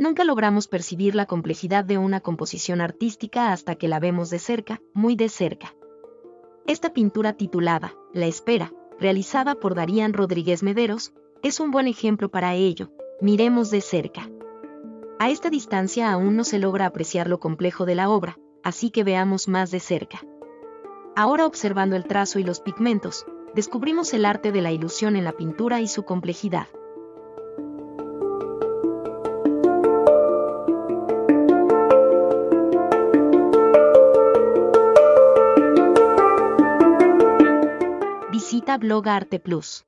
Nunca logramos percibir la complejidad de una composición artística hasta que la vemos de cerca, muy de cerca. Esta pintura titulada La Espera, realizada por Darían Rodríguez Mederos, es un buen ejemplo para ello. Miremos de cerca. A esta distancia aún no se logra apreciar lo complejo de la obra, así que veamos más de cerca. Ahora observando el trazo y los pigmentos, descubrimos el arte de la ilusión en la pintura y su complejidad. Visita Blog Arte Plus.